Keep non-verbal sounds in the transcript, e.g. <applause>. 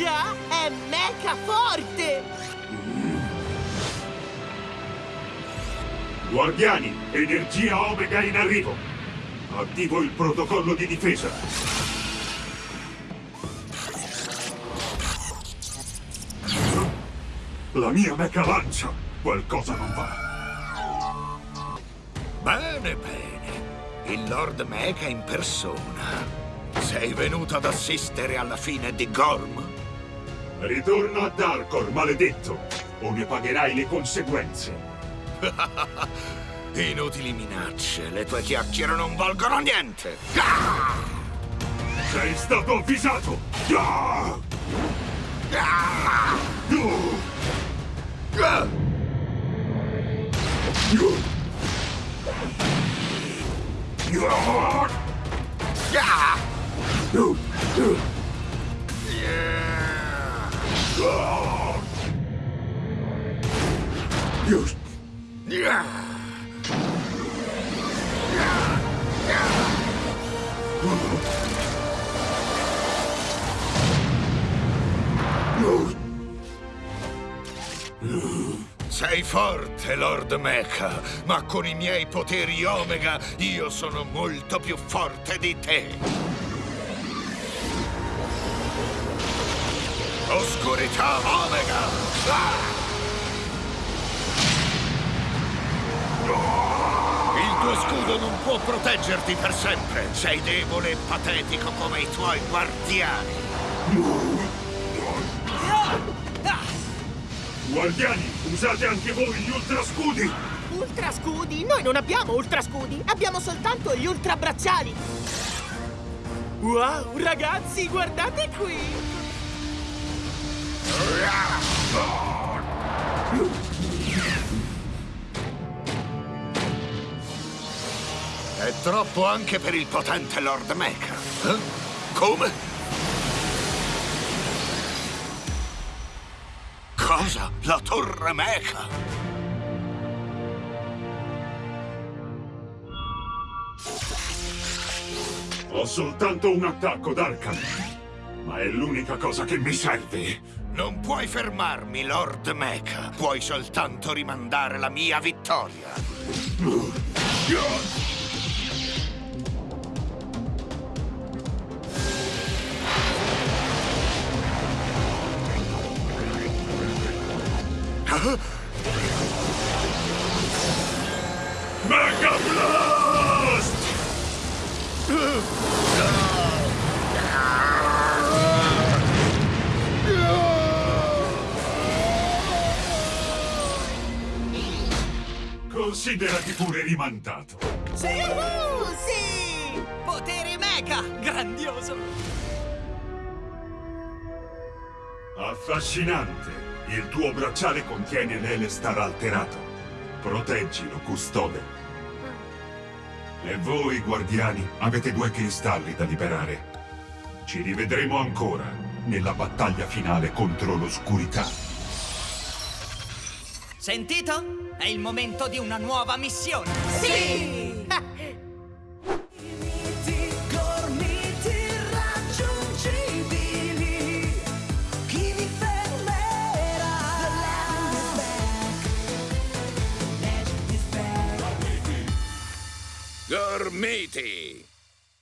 Già, è mecha forte! Guardiani, energia Omega in arrivo. Attivo il protocollo di difesa. La mia mecha lancia. Qualcosa non va. Bene, bene. Il Lord Mecha in persona. Sei venuto ad assistere alla fine di Gorm? Ritorno a Darkor, maledetto, o ne pagherai le conseguenze. <laughs> Inutili minacce, le tue chiacchiere non valgono niente. Ah! Sei stato avvisato! <laughs> Ah! Ah! Ah! Sei forte, Lord Mecha, ma con i miei poteri Omega io sono molto più forte di te. Oscurità Omega! Ah! Il tuo scudo non può proteggerti per sempre. Sei debole e patetico come i tuoi guardiani. Guardiani, usate anche voi gli ultrascudi! Ultra scudi? Noi non abbiamo ultra scudi, abbiamo soltanto gli ultra bracciali! Wow, ragazzi, guardate qui! È troppo anche per il potente Lord Mecha. Eh? Come? Cosa? La torre Mecha? Ho soltanto un attacco, Darkan. Ma è l'unica cosa che mi serve. Non puoi fermarmi, Lord Mecha. Puoi soltanto rimandare la mia vittoria. Mega Blast! Considerati pure rimandato. Yuhu, sì! Potere mecha! Grandioso! Affascinante. Il tuo bracciale contiene l'Elestar alterato. Proteggilo, custode. E voi, guardiani, avete due cristalli da liberare. Ci rivedremo ancora nella battaglia finale contro l'oscurità. Sentito? È il momento di una nuova missione. Sì! Gormiti!